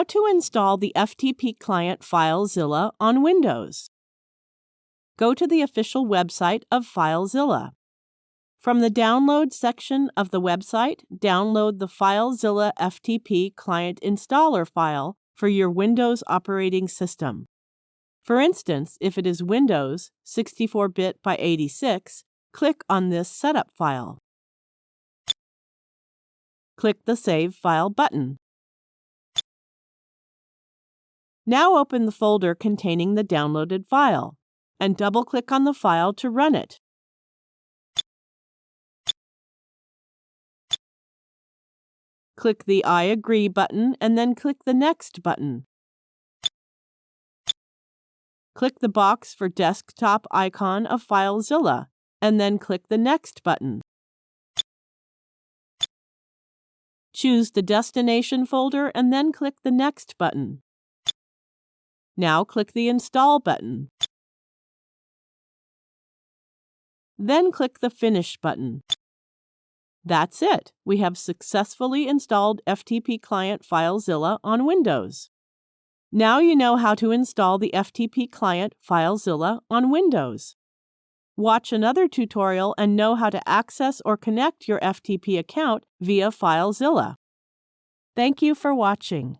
How to install the FTP client FileZilla on Windows. Go to the official website of FileZilla. From the Download section of the website, download the FileZilla FTP client installer file for your Windows operating system. For instance, if it is Windows 64-bit by 86, click on this setup file. Click the Save File button. Now open the folder containing the downloaded file and double-click on the file to run it. Click the I agree button and then click the Next button. Click the box for desktop icon of FileZilla and then click the Next button. Choose the destination folder and then click the Next button. Now click the Install button. Then click the Finish button. That's it. We have successfully installed FTP Client FileZilla on Windows. Now you know how to install the FTP Client FileZilla on Windows. Watch another tutorial and know how to access or connect your FTP account via FileZilla. Thank you for watching.